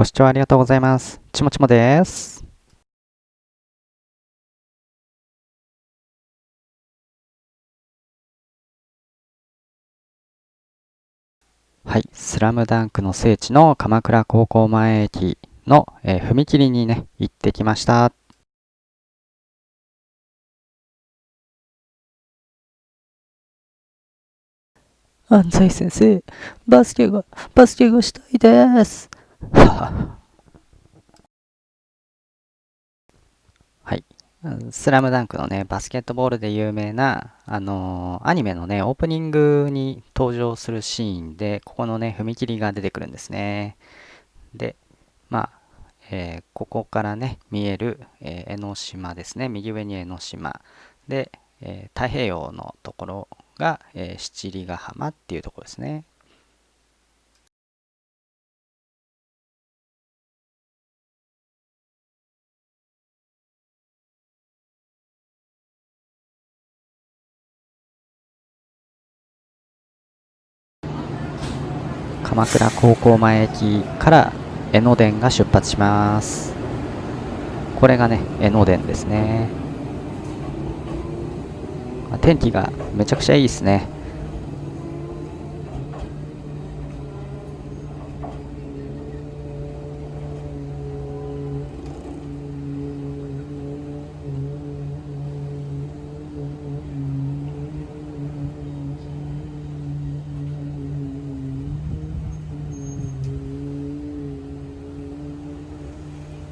ご視聴ありがとうございます。ちもちもです。はい、スラムダンクの聖地の鎌倉高校前駅の、えー踏切にね、行ってきました。安西先生、バスケが、バスケがしたいです。はい。スラムダンクのね、バスケットボールで有名な、あのーアニメのね、オープニングに登場するシーンで、ここのね、踏切が出てくるんですね。で、まあ、えーここからね、見える、えー江ノ島ですね。右上に江ノ島。で、え太平洋のところが、え七里ヶ浜っていうところですね。鎌倉高校前駅から江ノ電が出発します。これがね江ノ電ですね。天気がめちゃくちゃいいですね。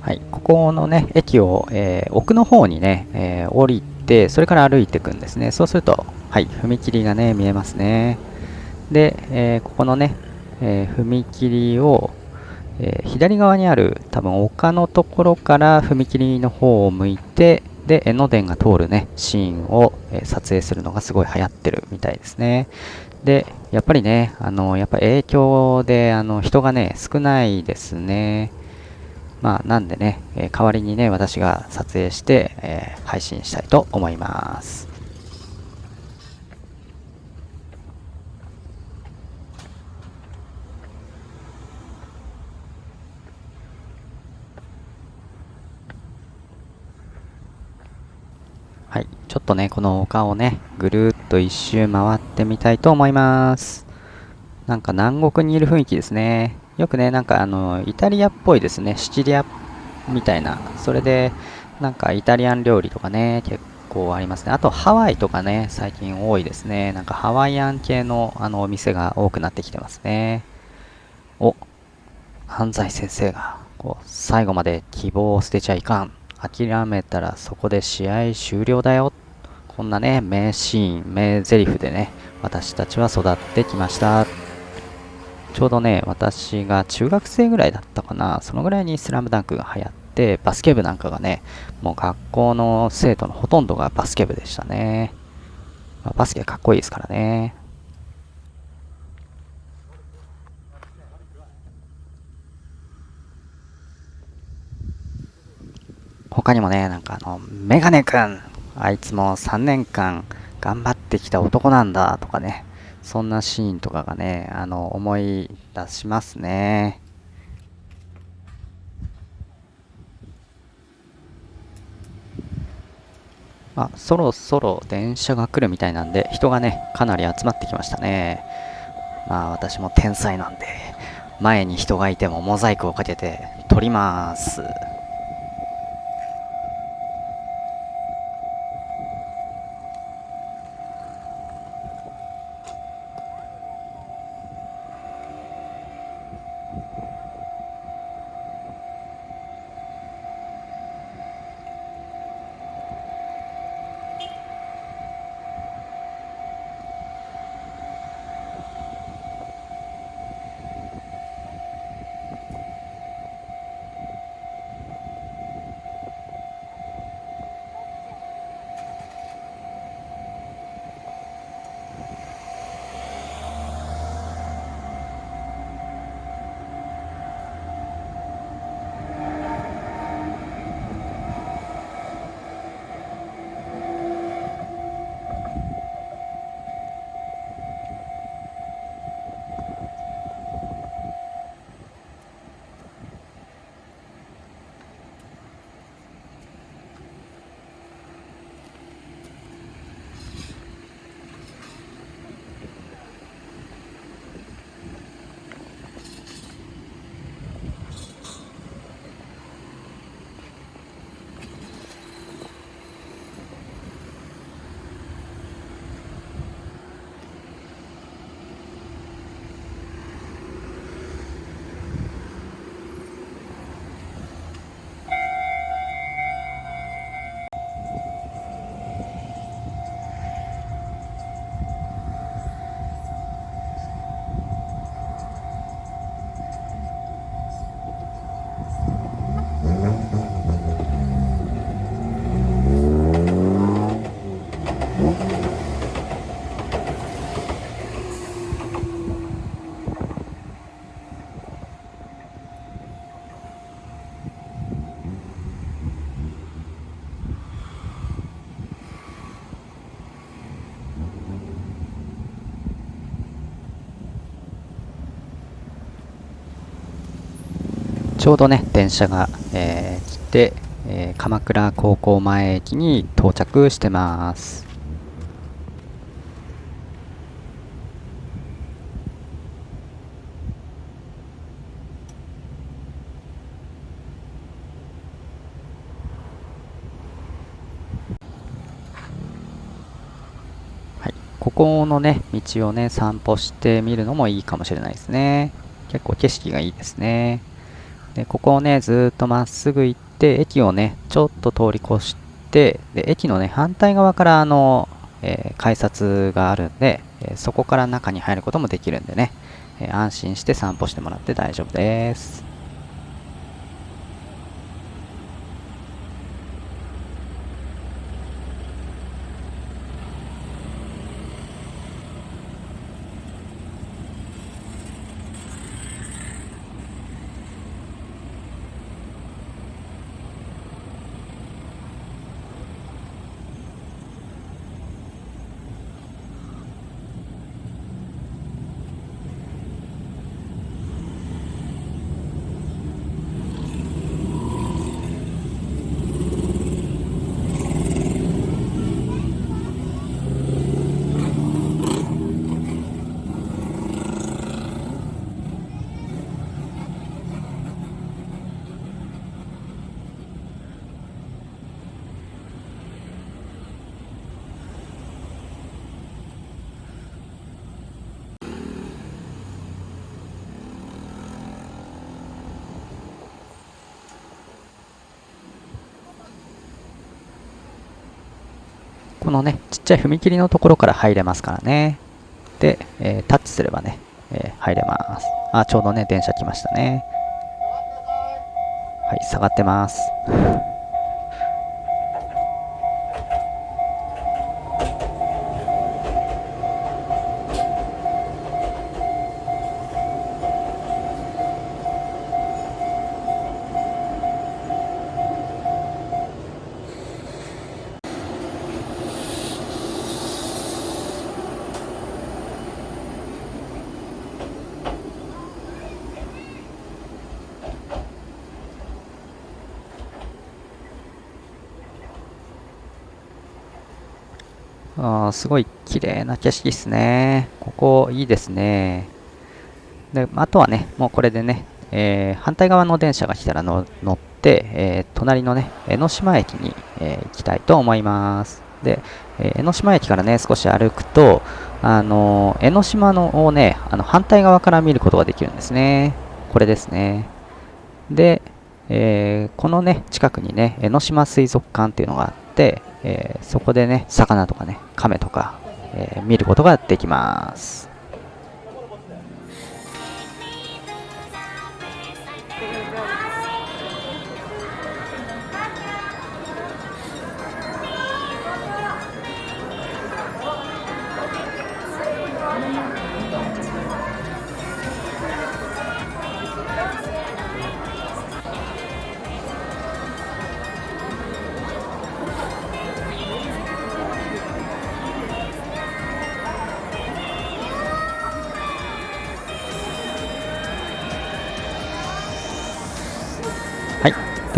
はい、ここのね、駅を、えー奥の方にね、えー降りて、それから歩いていくんですね。そうすると、はい、踏切がね、見えますね。で、えーここのね、え踏切を、え左側にある多分丘のところから踏切の方を向いて、で、江ノ電が通るね、シーンを、え撮影するのがすごい流行ってるみたいですね。で、やっぱりね、あの、やっぱ影響で、あの、人がね、少ないですね。まあ、なんでね、え代わりにね、私が撮影して、えー配信したいと思います。はい、ちょっとね、この丘をね、ぐるっと一周回ってみたいと思います。なんか南国にいる雰囲気ですね。よくね、なんかあの、イタリアっぽいですね。シチリアみたいな。それで、なんかイタリアン料理とかね、結構ありますね。あとハワイとかね、最近多いですね。なんかハワイアン系のあのお店が多くなってきてますね。お、安西先生が、こう、最後まで希望を捨てちゃいかん。諦めたらそこで試合終了だよ。こんなね、名シーン、名台詞でね、私たちは育ってきました。ちょうどね、私が中学生ぐらいだったかな、そのぐらいにスラムダンクが流行って、バスケ部なんかがね、もう学校の生徒のほとんどがバスケ部でしたね。まあバスケかっこいいですからね。他にもね、なんかあの、メガネくんあいつも3年間頑張ってきた男なんだとかね、そんなシーンとかがね、あの、思い出しますね。あ、そろそろ電車が来るみたいなんで、人がね、かなり集まってきましたね。まあ、私も天才なんで、前に人がいてもモザイクをかけて撮ります。ちょうどね電車が、えー来て、えー鎌倉高校前駅に到着してます、ここのね道をね散歩してみるのもいいかもしれないですね。結構景色がいいですね。でここをねずっとまっすぐ行って駅をねちょっと通り越してで駅のね反対側からあの、えー改札があるんで、えーそこから中に入ることもできるんでね、えー安心して散歩してもらって大丈夫です。このねちっちゃい踏切のところから入れますからね。で、えータッチすればね、えー入れます。あちょうどね電車来ましたね。はい下がってます。あすごい綺麗な景色ですね。ここいいですね。で、あとはね、もうこれでね、えー反対側の電車が来たら乗って、えー隣のね、江ノ島駅に、えー行きたいと思います。で、え江ノ島駅からね、少し歩くと、あの江ノ島のをね、あの反対側から見ることができるんですね。これですね。で、えこのね、近くにね、江ノ島水族館っていうのがあって、えーそこでね、魚とかね、亀とか、えー見ることができます。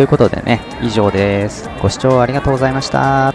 ということでね、以上です。ご視聴ありがとうございました。